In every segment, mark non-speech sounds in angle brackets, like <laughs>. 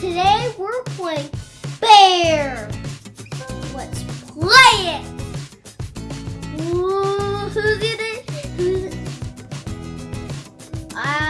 Today we're playing Bear. Let's play it. Ooh, who's it? Who's it? Ah.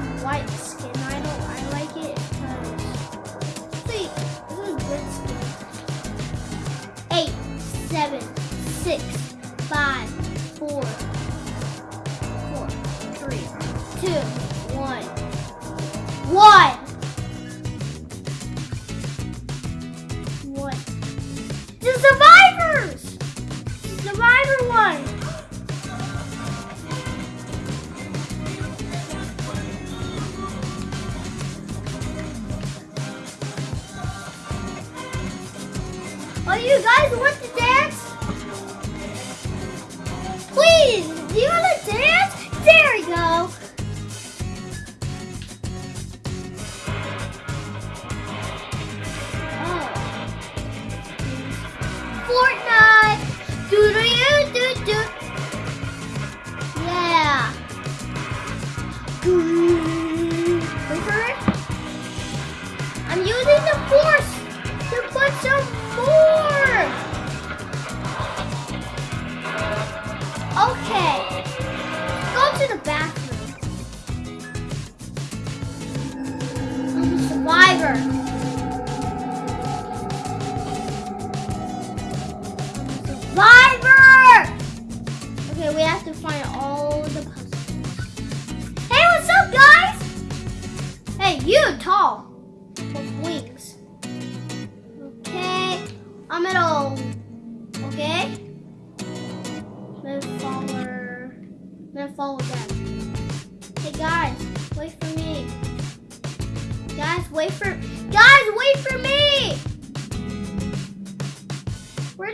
have white skin. I don't. I like it because this is good skin. Eight, seven, six, five, four, four, three, two, one, one.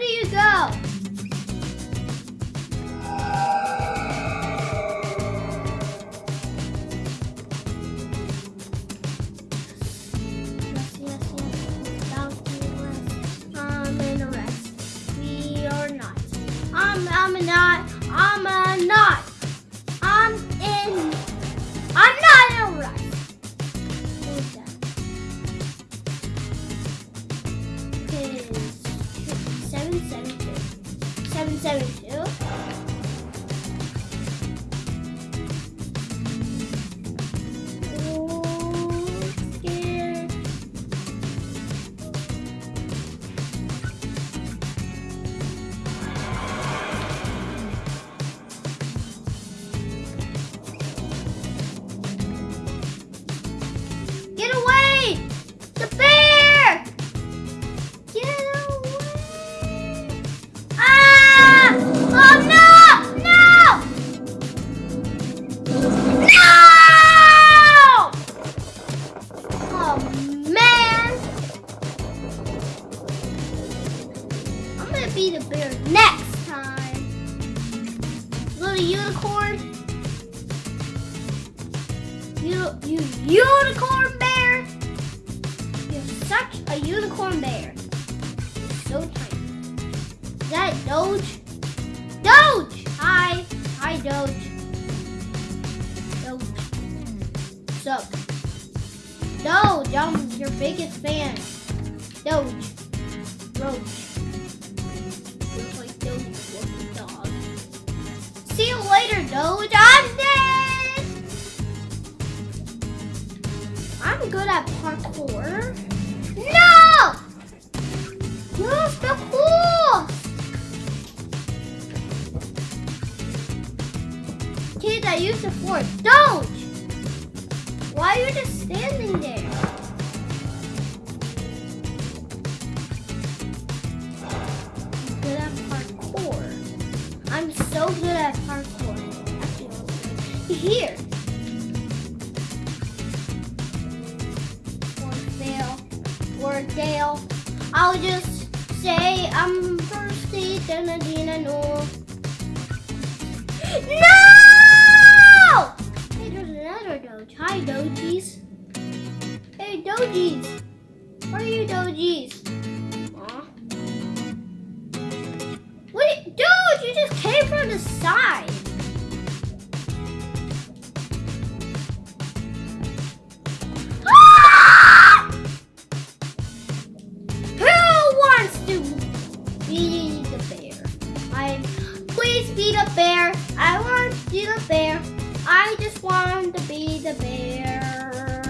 do you go? that Doge? Doge! Hi. Hi, Doge. Doge. What's up? Doge, I'm your biggest fan. Doge. Roach. Looks like Doge was dog. See you later, Doge. I'm dead! I'm good at parkour. No! you're the cool. kids that use the force. Don't! Why are you just standing there? I'm good at parkour. I'm so good at parkour. Here. Or Dale. I'll just say I'm thirsty, then Adina knows. Another Hi, Dojies. Hey, Dojies. Where are you, Dojies? Aw. Wait, dude, you just came from the side. Ah! Who wants to be the bear? I please be the bear. I want to be the bear. I just want to be the bear.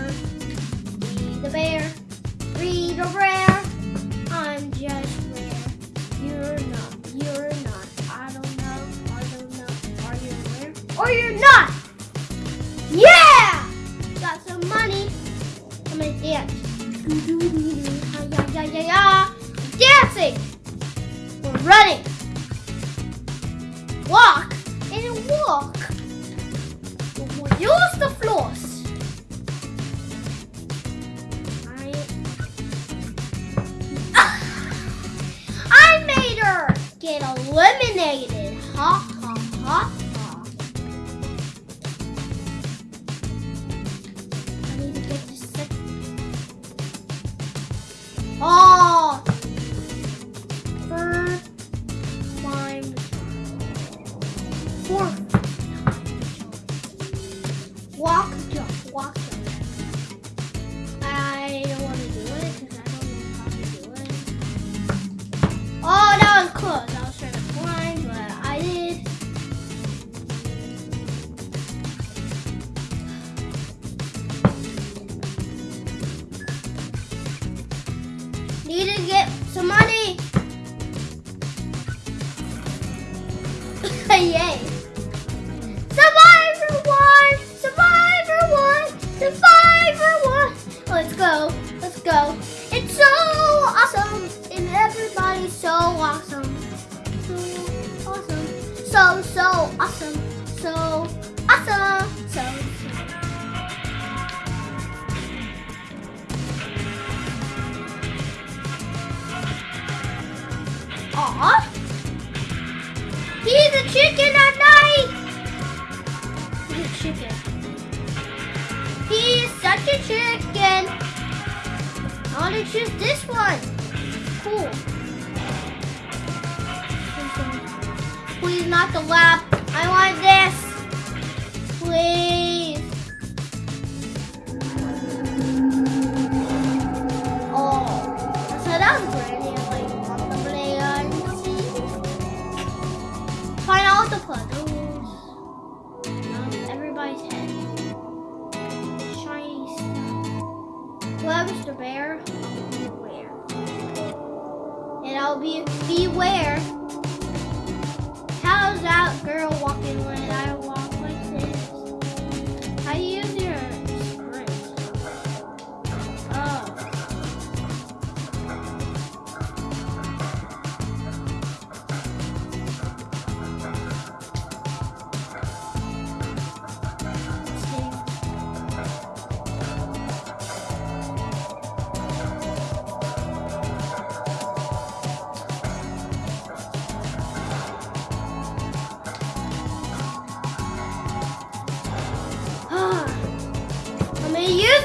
Be the bear. Be the bear. I'm just rare. You're not. You're not. I don't know. I don't know. Are you rare? Or you're not? Yeah! Got some money. I'm gonna dance. <laughs> Yeah, yeah, yeah, yeah. Dancing. We're running. Eliminated. Ha Yay. Survivor one! Survivor one! Survivor one! Let's go. Let's go. It's so awesome. And everybody's so awesome. So awesome. So, so awesome. So awesome. So, so. Aw. Want to choose this one. Cool. Please not the lap. I want stuff. The bear, beware. And I'll be beware. How's that girl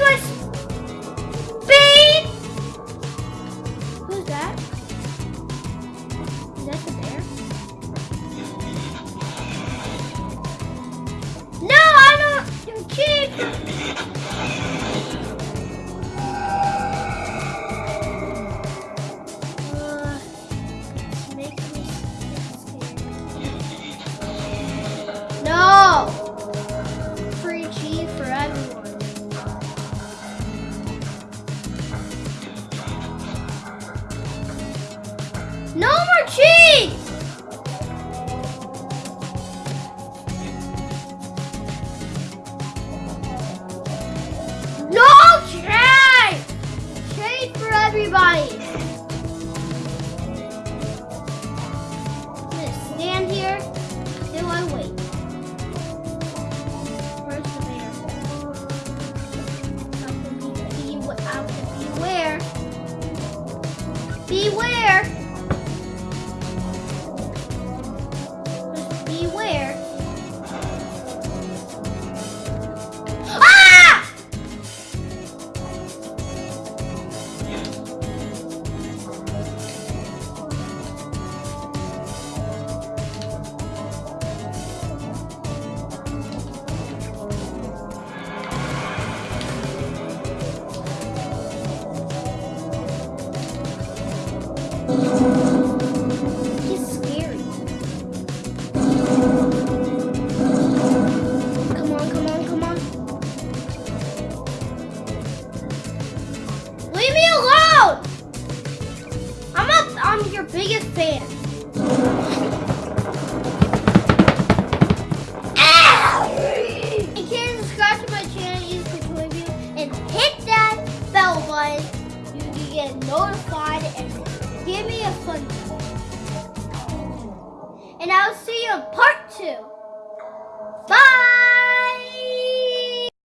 gonna everybody. I'm gonna stand here till I wait. Be, beware. Beware. Beware.